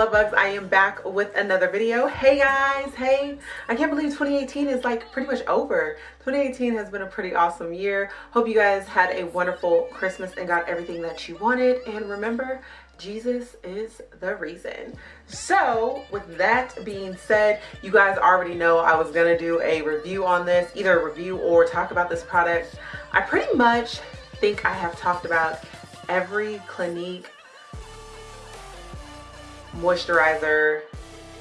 love bugs. I am back with another video. Hey guys. Hey. I can't believe 2018 is like pretty much over. 2018 has been a pretty awesome year. Hope you guys had a wonderful christmas and got everything that you wanted. And remember jesus is the reason. So with that being said you guys already know i was gonna do a review on this either review or talk about this product. I pretty much think i have talked about every clinique moisturizer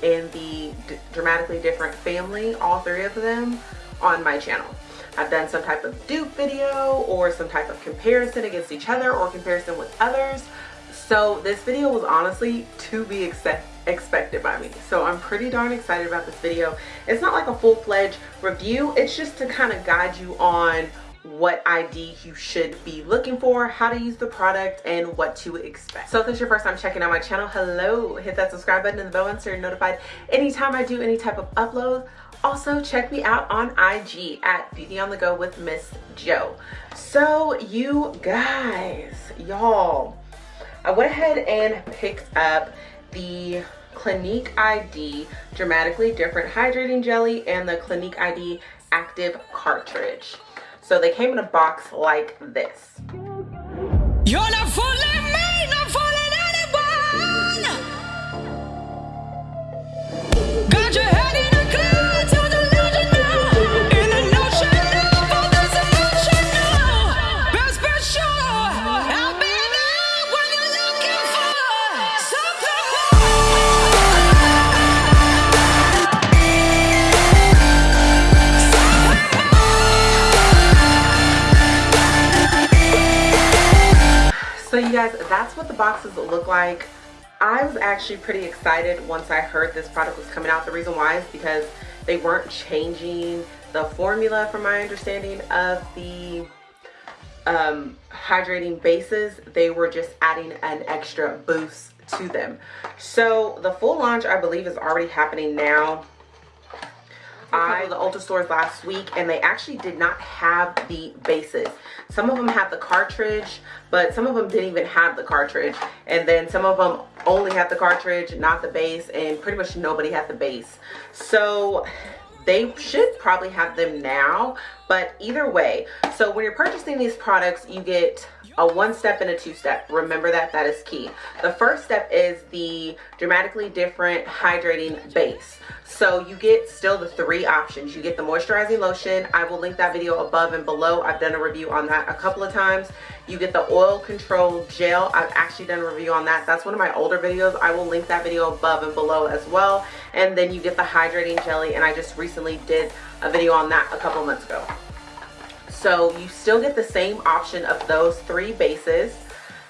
in the dramatically different family all three of them on my channel. I've done some type of dupe video or some type of comparison against each other or comparison with others. So this video was honestly to be expected by me. So i'm pretty darn excited about this video. It's not like a full-fledged review. It's just to kind of guide you on what ID you should be looking for, how to use the product, and what to expect. So if this is your first time checking out my channel, hello, hit that subscribe button and the bell button so you're notified anytime I do any type of upload. Also, check me out on IG at Beauty on the Go with Miss Joe. So you guys, y'all, I went ahead and picked up the Clinique ID Dramatically Different Hydrating Jelly and the Clinique ID Active Cartridge. So they came in a box like this. You're not fooling guys that's what the boxes look like. I was actually pretty excited once i heard this product was coming out. The reason why is because they weren't changing the formula from my understanding of the um, hydrating bases. They were just adding an extra boost to them. So the full launch i believe is already happening now I the Ulta stores last week and they actually did not have the bases. Some of them had the cartridge, but some of them didn't even have the cartridge. And then some of them only had the cartridge, not the base, and pretty much nobody had the base. So they should probably have them now, but either way. So when you're purchasing these products, you get a one step and a two step. Remember that, that is key. The first step is the dramatically different hydrating base. So you get still the three options. You get the moisturizing lotion. I will link that video above and below. I've done a review on that a couple of times. You get the oil control gel. I've actually done a review on that. That's one of my older videos. I will link that video above and below as well. And then you get the hydrating jelly and I just recently did a video on that a couple months ago so you still get the same option of those three bases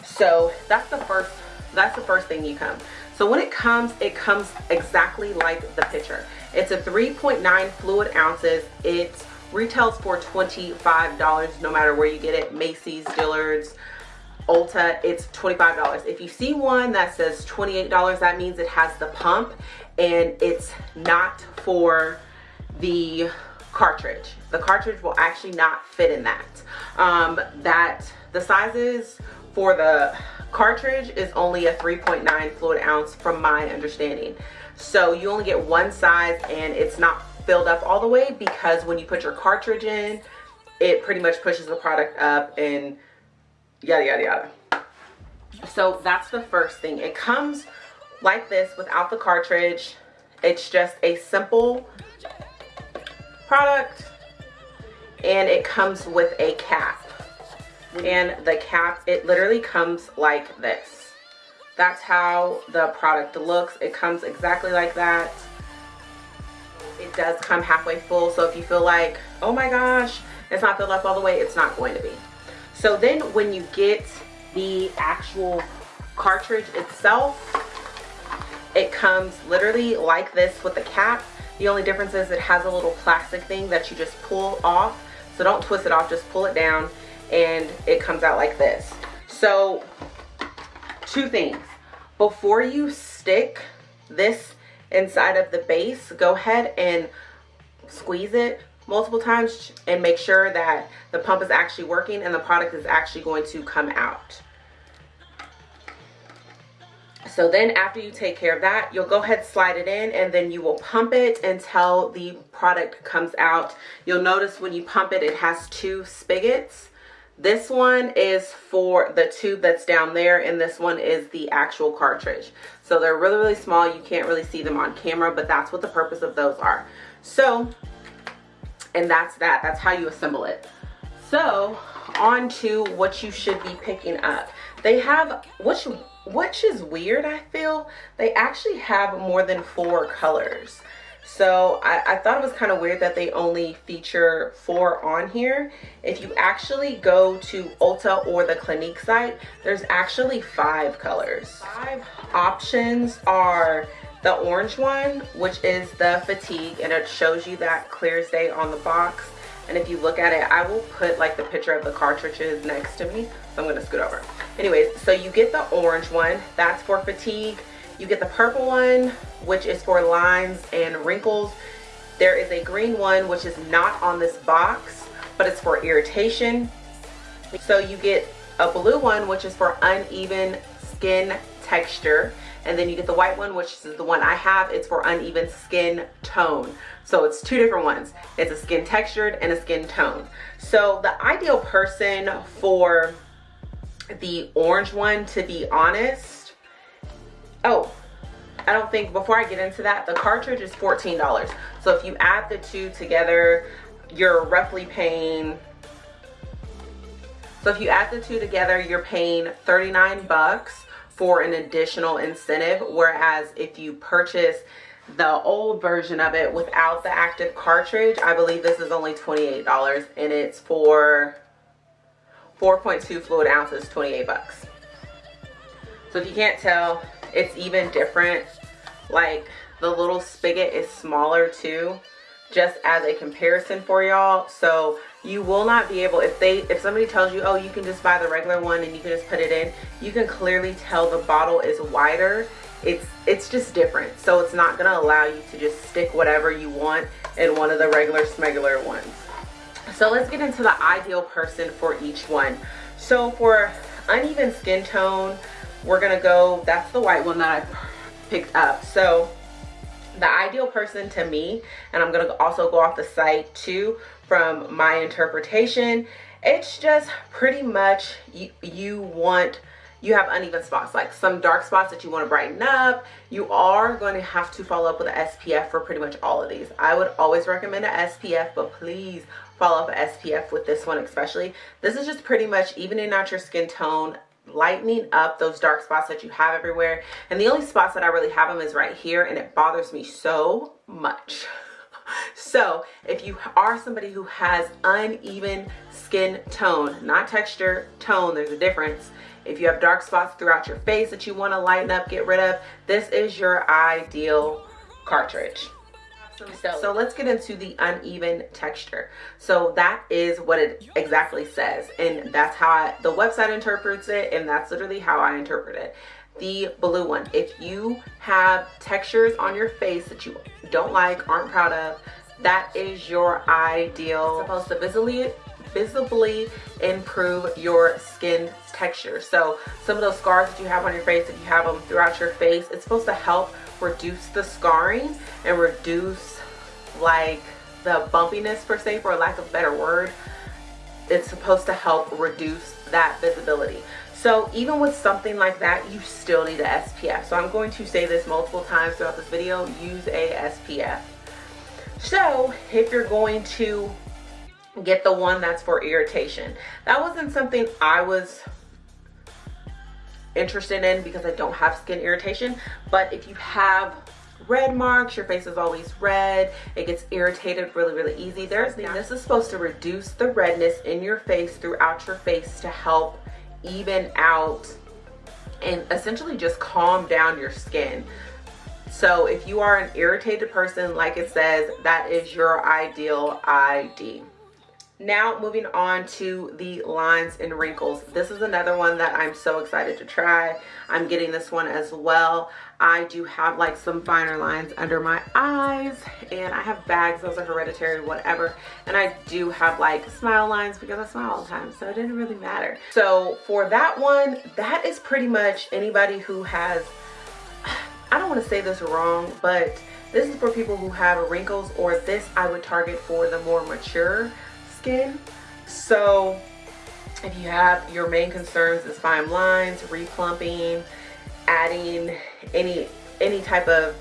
so that's the first that's the first thing you come so when it comes it comes exactly like the picture it's a 3.9 fluid ounces it retails for $25 no matter where you get it. Macy's Dillard's Ulta it's $25 if you see one that says $28 that means it has the pump and it's not for the cartridge. The cartridge will actually not fit in that. Um, that the sizes for the cartridge is only a 3.9 fluid ounce from my understanding. So you only get one size and it's not filled up all the way because when you put your cartridge in it pretty much pushes the product up and yada yada yada. So that's the first thing. It comes like this without the cartridge. It's just a simple product and it comes with a cap. Mm-hmm. And the cap it literally comes like this. That's how the product looks. It comes exactly like that does come halfway full so if you feel like oh my gosh it's not filled up all the way it's not going to be so then when you get the actual cartridge itself it comes literally like this with the cap the only difference is it has a little plastic thing that you just pull off so don't twist it off, just pull it down and it comes out like this. So two things. Before you stick this inside of the base, go ahead and squeeze it multiple times and make sure that the pump is actually working and the product is actually going to come out. So then after you take care of that, you'll go ahead slide it in and then you will pump it until the product comes out. You'll notice when you pump it, it has two spigots. This one is for the tube that's down there and this one is the actual cartridge. So they're really, really small. You can't really see them on camera, but that's what the purpose of those are. So, and that's that. That's how you assemble it. So on to what you should be picking up. They have, which, which is weird I feel, they actually have more than four colors. So I, I thought it was kind of weird that they only feature four on here. If you actually go to Ulta or the Clinique site, there's actually five colors. Five options are the orange one, which is the fatigue, and it shows you that clear as day on the box. And if you look at it, I will put like the picture of the cartridges next to me. So I'm gonna scoot over. Anyways, so you get the orange one, that's for fatigue. You get the purple one, which is for lines and wrinkles. There is a green one, which is not on this box, but it's for irritation. So you get a blue one, which is for uneven skin texture. And then you get the white one, which is the one I have. It's for uneven skin tone. So it's two different ones. It's a skin textured and a skin tone. So the ideal person for the orange one, to be honest, oh, I don't think, before I get into that, the cartridge is $14. So if you add the two together, you're roughly paying, so if you add the two together, you're paying 39 bucks for an additional incentive. Whereas if you purchase the old version of it without the active cartridge, I believe this is only $28 and it's for 4.2 fluid ounces, 28 bucks. So if you can't tell, it's even different. Like the little spigot is smaller too, just as a comparison for y'all. So you will not be able if they if somebody tells you oh you can just buy the regular one and you can just put it in you can clearly tell the bottle is wider it's it's just different so it's not going to allow you to just stick whatever you want in one of the regular smegular ones so let's get into the ideal person for each one so for uneven skin tone we're gonna go that's the white one that i picked up. So the ideal person to me and i'm gonna also go off the site too from my interpretation it's just pretty much you, you want you have uneven spots like some dark spots that you want to brighten up. You are going to have to follow up with an spf for pretty much all of these. I would always recommend an spf but please follow up an spf with this one especially. This is just pretty much evening out your skin tone lightening up those dark spots that you have everywhere. And the only spots that i really have them is right here and it bothers me so much. So if you are somebody who has uneven skin tone not texture tone there's a difference. If you have dark spots throughout your face that you want to lighten up get rid of this is your ideal cartridge so, so let's get into the uneven texture. So that is what it exactly says. And that's how I, the website interprets it. And that's literally how I interpret it. The blue one, if you have textures on your face that you don't like, aren't proud of, that is your ideal. It's supposed to visibly visibly improve your skin texture. So some of those scars that you have on your face, if you have them throughout your face, it's supposed to help reduce the scarring and reduce like the bumpiness per se for lack of better word it's supposed to help reduce that visibility. So even with something like that you still need a SPF so I'm going to say this multiple times throughout this video use a SPF so if you're going to get the one that's for irritation that wasn't something I was interested in because I don't have skin irritation. But if you have red marks, your face is always red, it gets irritated really, really easy. There's this is supposed to reduce the redness in your face throughout your face to help even out and essentially just calm down your skin. So if you are an irritated person, like it says, that is your ideal ID. Now moving on to the lines and wrinkles. This is another one that I'm so excited to try. I'm getting this one as well. I do have like some finer lines under my eyes and I have bags, those are hereditary, whatever. And I do have like smile lines because I smile all the time, so it didn't really matter. So for that one, that is pretty much anybody who has I don't want to say this wrong, but this is for people who have wrinkles or this I would target for the more mature skin. So if you have your main concerns is fine lines, replumping, adding any any type of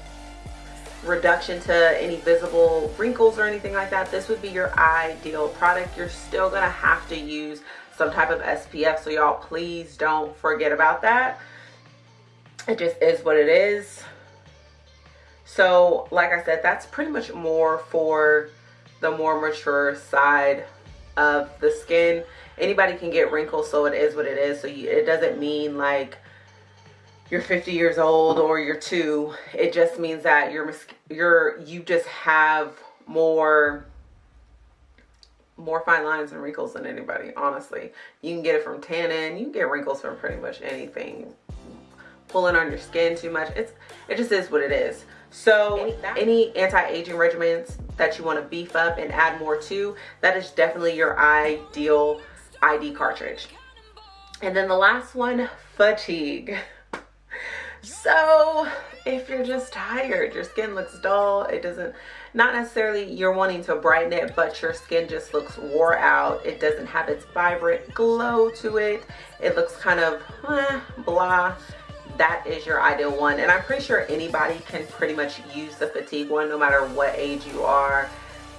reduction to any visible wrinkles or anything like that, this would be your ideal product. You're still gonna have to use some type of SPF, so y'all please don't forget about that. It just is what it is. So like I said, that's pretty much more for the more mature side of the skin. Anybody can get wrinkles, so it is what it is. So you, it doesn't mean like you're 50 years old or you're two. It just means that you're you're you just have more more fine lines and wrinkles than anybody honestly you can get it from tanning you can get wrinkles from pretty much anything pulling on your skin too much it's it just is what it is so any anti-aging regimens that you want to beef up and add more to, that is definitely your ideal ID cartridge. And then the last one, fatigue. So if you're just tired, your skin looks dull, it doesn't, not necessarily you're wanting to brighten it, but your skin just looks wore out. It doesn't have its vibrant glow to it. It looks kind of eh, blah that is your ideal one. And i'm pretty sure anybody can pretty much use the fatigue one no matter what age you are.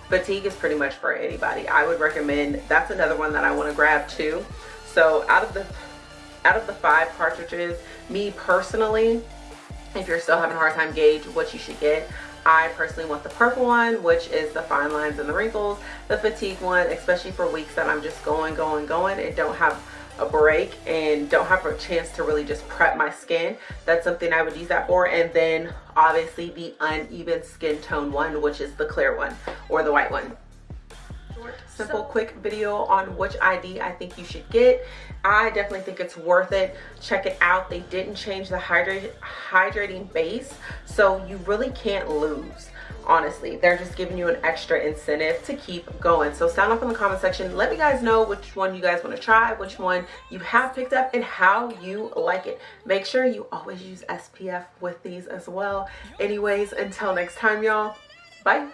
Fatigue is pretty much for anybody. I would recommend that's another one that i want to grab too. So out of the out of the five cartridges me personally if you're still having a hard time gauge what you should get I personally want the purple one, which is the fine lines and the wrinkles. The fatigue one, especially for weeks that I'm just going, going, going and don't have a break and don't have a chance to really just prep my skin. That's something i would use that for. And then obviously the uneven skin tone one which is the clear one or the white one simple quick video on which id i think you should get. I definitely think it's worth it. Check it out. They didn't change the hydrating base so you really can't lose honestly. They're just giving you an extra incentive to keep going. So sound off in the comment section. Let me guys know which one you guys want to try which one you have picked up and how you like it. Make sure you always use spf with these as well. Anyways until next time y'all. Bye